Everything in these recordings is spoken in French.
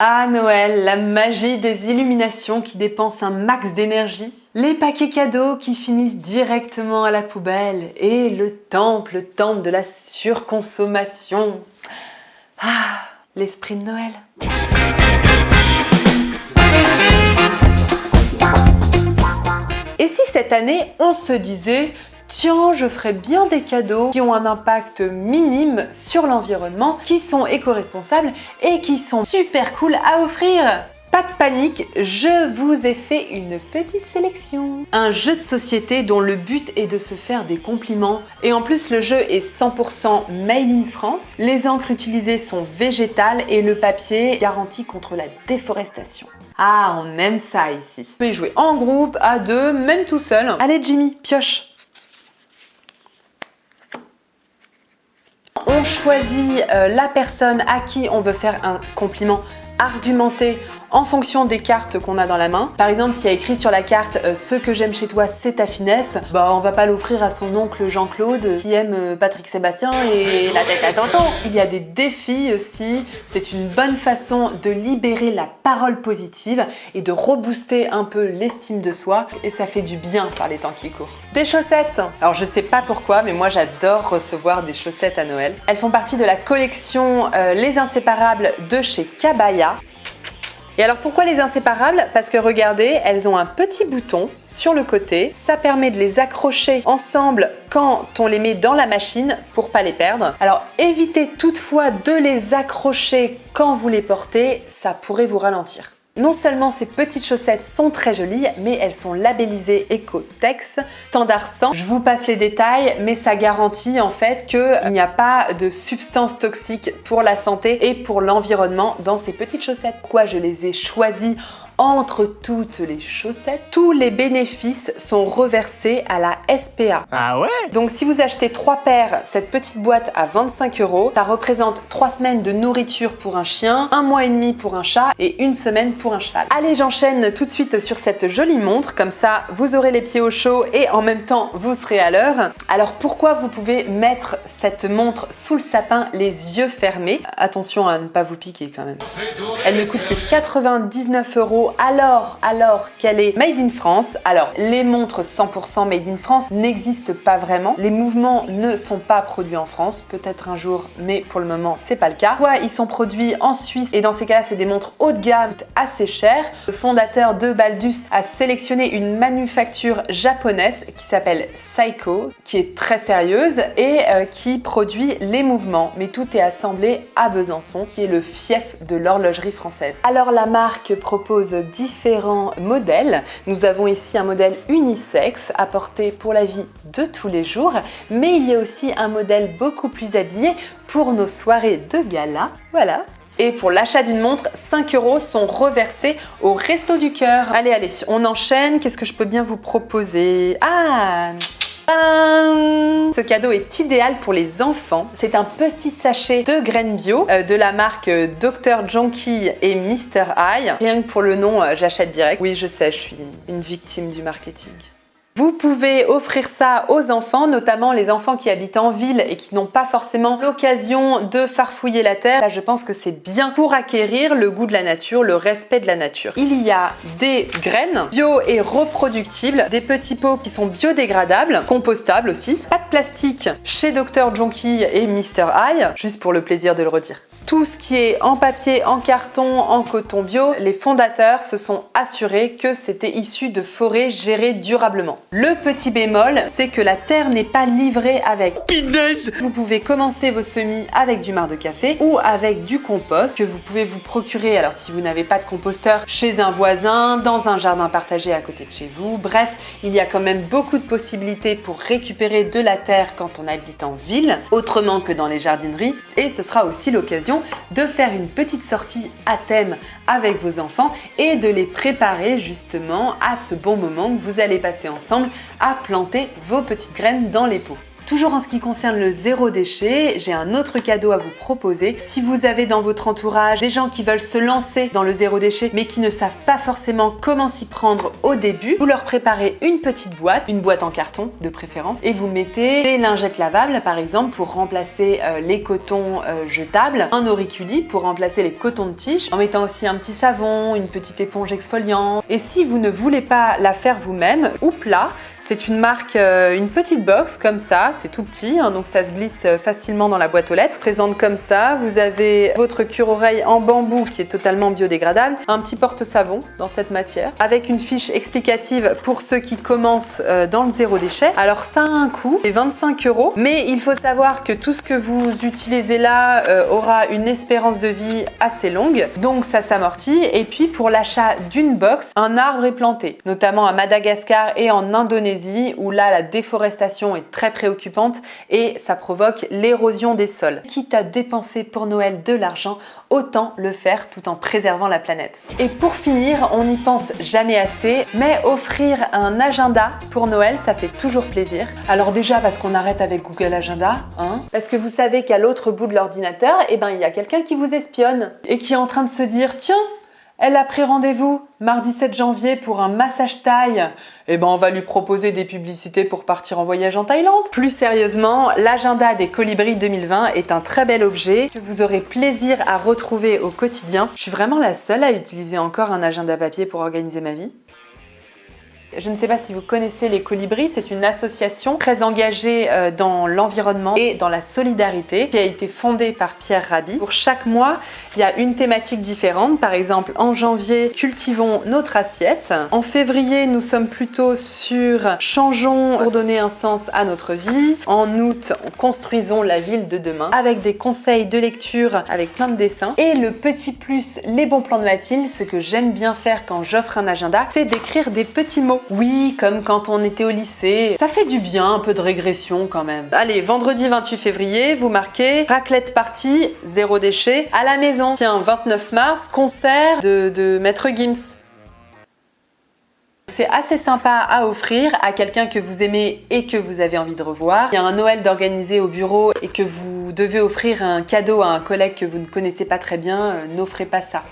Ah Noël, la magie des illuminations qui dépensent un max d'énergie, les paquets cadeaux qui finissent directement à la poubelle et le temple, le temple de la surconsommation. Ah, l'esprit de Noël. Et si cette année on se disait tiens, je ferai bien des cadeaux qui ont un impact minime sur l'environnement, qui sont éco-responsables et qui sont super cool à offrir pas de panique, je vous ai fait une petite sélection. Un jeu de société dont le but est de se faire des compliments. Et en plus, le jeu est 100% made in France. Les encres utilisées sont végétales et le papier garanti contre la déforestation. Ah, on aime ça ici. Vous pouvez jouer en groupe, à deux, même tout seul. Allez Jimmy, pioche On choisit euh, la personne à qui on veut faire un compliment argumenté en fonction des cartes qu'on a dans la main. Par exemple, s'il y a écrit sur la carte euh, Ce que j'aime chez toi, c'est ta finesse », bah on va pas l'offrir à son oncle Jean-Claude qui aime euh, Patrick Sébastien et la tête à tonton. Il y a des défis aussi. C'est une bonne façon de libérer la parole positive et de rebooster un peu l'estime de soi et ça fait du bien par les temps qui courent. Des chaussettes Alors je sais pas pourquoi, mais moi j'adore recevoir des chaussettes à Noël. Elles font partie de la collection euh, Les Inséparables de chez Kabaya. Et alors pourquoi les inséparables? Parce que regardez, elles ont un petit bouton sur le côté. Ça permet de les accrocher ensemble quand on les met dans la machine pour pas les perdre. Alors évitez toutefois de les accrocher quand vous les portez, ça pourrait vous ralentir. Non seulement ces petites chaussettes sont très jolies, mais elles sont labellisées Ecotex, standard 100. Je vous passe les détails, mais ça garantit en fait qu'il n'y a pas de substances toxiques pour la santé et pour l'environnement dans ces petites chaussettes. Pourquoi je les ai choisies entre toutes les chaussettes, tous les bénéfices sont reversés à la SPA. Ah ouais? Donc si vous achetez 3 paires, cette petite boîte à 25 euros, ça représente 3 semaines de nourriture pour un chien, un mois et demi pour un chat et une semaine pour un cheval. Allez, j'enchaîne tout de suite sur cette jolie montre, comme ça vous aurez les pieds au chaud et en même temps vous serez à l'heure. Alors pourquoi vous pouvez mettre cette montre sous le sapin les yeux fermés? Attention à ne pas vous piquer quand même. Elle ne coûte que 99 euros alors, alors qu'elle est made in France. Alors, les montres 100% made in France n'existent pas vraiment. Les mouvements ne sont pas produits en France, peut-être un jour, mais pour le moment, c'est pas le cas. Soit ils sont produits en Suisse? Et dans ces cas-là, c'est des montres haut de gamme assez chères. Le fondateur de Baldus a sélectionné une manufacture japonaise qui s'appelle Seiko, qui est très sérieuse et euh, qui produit les mouvements. Mais tout est assemblé à Besançon, qui est le fief de l'horlogerie française. Alors la marque propose différents modèles. Nous avons ici un modèle unisexe apporté pour la vie de tous les jours, mais il y a aussi un modèle beaucoup plus habillé pour nos soirées de gala. Voilà, et pour l'achat d'une montre, 5 euros sont reversés au Resto du Cœur. Allez, allez, on enchaîne. Qu'est-ce que je peux bien vous proposer? Ah ce cadeau est idéal pour les enfants. C'est un petit sachet de graines bio euh, de la marque euh, Dr. Jonky et Mr. Eye. Rien que pour le nom, euh, j'achète direct. Oui, je sais, je suis une victime du marketing. Vous pouvez offrir ça aux enfants, notamment les enfants qui habitent en ville et qui n'ont pas forcément l'occasion de farfouiller la terre. Je pense que c'est bien pour acquérir le goût de la nature, le respect de la nature. Il y a des graines bio et reproductibles, des petits pots qui sont biodégradables, compostables aussi. Pas de plastique chez Dr. Jonky et Mr. Eye, juste pour le plaisir de le redire tout ce qui est en papier, en carton, en coton bio, les fondateurs se sont assurés que c'était issu de forêts gérées durablement. Le petit bémol, c'est que la terre n'est pas livrée avec. Pinaise Vous pouvez commencer vos semis avec du marc de café ou avec du compost que vous pouvez vous procurer, alors si vous n'avez pas de composteur, chez un voisin, dans un jardin partagé à côté de chez vous. Bref, il y a quand même beaucoup de possibilités pour récupérer de la terre quand on habite en ville, autrement que dans les jardineries. Et ce sera aussi l'occasion de faire une petite sortie à thème avec vos enfants et de les préparer justement à ce bon moment que vous allez passer ensemble à planter vos petites graines dans les pots. Toujours en ce qui concerne le zéro déchet, j'ai un autre cadeau à vous proposer. Si vous avez dans votre entourage des gens qui veulent se lancer dans le zéro déchet mais qui ne savent pas forcément comment s'y prendre au début, vous leur préparez une petite boîte, une boîte en carton de préférence, et vous mettez des lingettes lavables par exemple pour remplacer euh, les cotons euh, jetables, un auriculi pour remplacer les cotons de tige, en mettant aussi un petit savon, une petite éponge exfoliante. Et si vous ne voulez pas la faire vous-même, ou plat, c'est une marque, euh, une petite box comme ça, c'est tout petit, hein, donc ça se glisse euh, facilement dans la boîte aux lettres. Présente comme ça, vous avez votre cure-oreille en bambou qui est totalement biodégradable, un petit porte-savon dans cette matière, avec une fiche explicative pour ceux qui commencent euh, dans le zéro déchet. Alors ça a un coût, c'est 25 euros, mais il faut savoir que tout ce que vous utilisez là aura une espérance de vie assez longue, donc ça s'amortit. Et puis pour l'achat d'une box, un arbre est planté, notamment à Madagascar et en Indonésie où là la déforestation est très préoccupante et ça provoque l'érosion des sols. Quitte à dépenser pour Noël de l'argent, autant le faire tout en préservant la planète. Et pour finir, on n'y pense jamais assez, mais offrir un agenda pour Noël, ça fait toujours plaisir. Alors déjà parce qu'on arrête avec Google Agenda, hein parce que vous savez qu'à l'autre bout de l'ordinateur, eh ben, il y a quelqu'un qui vous espionne et qui est en train de se dire « Tiens, elle a pris rendez-vous mardi 7 janvier pour un massage taille. Eh ben, on va lui proposer des publicités pour partir en voyage en Thaïlande. Plus sérieusement, l'agenda des Colibris 2020 est un très bel objet que vous aurez plaisir à retrouver au quotidien. Je suis vraiment la seule à utiliser encore un agenda papier pour organiser ma vie. Je ne sais pas si vous connaissez les Colibris, c'est une association très engagée euh, dans l'environnement et dans la solidarité qui a été fondée par Pierre Rabhi. Pour chaque mois, il y a une thématique différente. Par exemple, en janvier, cultivons notre assiette. En février, nous sommes plutôt sur changeons pour donner un sens à notre vie. En août, construisons la ville de demain avec des conseils de lecture avec plein de dessins. Et le petit plus, les bons plans de Mathilde, ce que j'aime bien faire quand j'offre un agenda, c'est d'écrire des petits mots oui, comme quand on était au lycée. Ça fait du bien, un peu de régression quand même. Allez, vendredi 28 février, vous marquez raclette partie, zéro déchet, à la maison. Tiens, 29 mars, concert de, Maître Gims. C'est assez sympa à offrir à quelqu'un que vous aimez et que vous avez envie de revoir. Il y a un Noël d'organiser au bureau et que vous devez offrir un cadeau à un collègue que vous ne connaissez pas très bien, euh, n'offrez pas ça.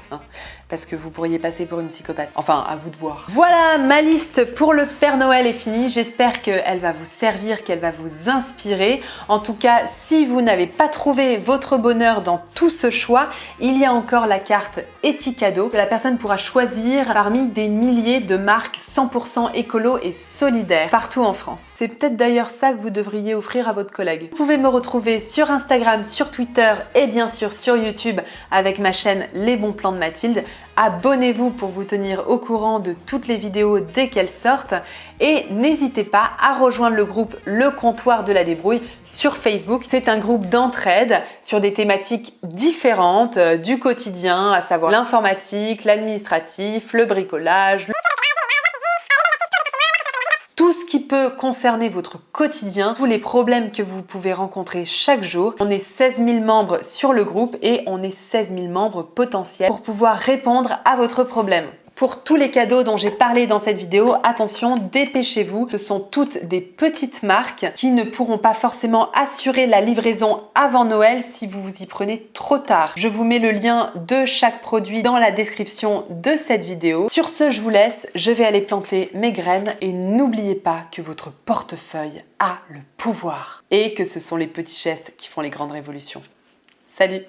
Parce que vous pourriez passer pour une psychopathe. Enfin, à vous de voir. Voilà, ma liste pour le Père Noël est finie. J'espère qu'elle va vous servir, qu'elle va vous inspirer. En tout cas, si vous n'avez pas trouvé votre bonheur dans tout ce choix, il y a encore la carte Etikado que la personne pourra choisir parmi des milliers de marques 100% écolo et solidaires partout en France. C'est peut-être d'ailleurs ça que vous devriez offrir à votre collègue. Vous pouvez me retrouver sur Instagram, sur Twitter et bien sûr sur YouTube avec ma chaîne Les Bons Plans de Mathilde. Abonnez-vous pour vous tenir au courant de toutes les vidéos dès qu'elles sortent et n'hésitez pas à rejoindre le groupe Le Comptoir de la Débrouille sur Facebook. C'est un groupe d'entraide sur des thématiques différentes euh, du quotidien, à savoir l'informatique, l'administratif, le bricolage, tout ce qui peut concerner votre quotidien, tous les problèmes que vous pouvez rencontrer chaque jour. On est 16 000 membres sur le groupe et on est 16 000 membres potentiels pour pouvoir répondre à votre problème. Pour tous les cadeaux dont j'ai parlé dans cette vidéo, attention, dépêchez-vous. Ce sont toutes des petites marques qui ne pourront pas forcément assurer la livraison avant Noël si vous vous y prenez trop tard. Je vous mets le lien de chaque produit dans la description de cette vidéo. Sur ce, je vous laisse. Je vais aller planter mes graines et n'oubliez pas que votre portefeuille a le pouvoir et que ce sont les petits gestes qui font les grandes révolutions. Salut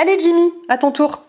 Allez Jimmy, à ton tour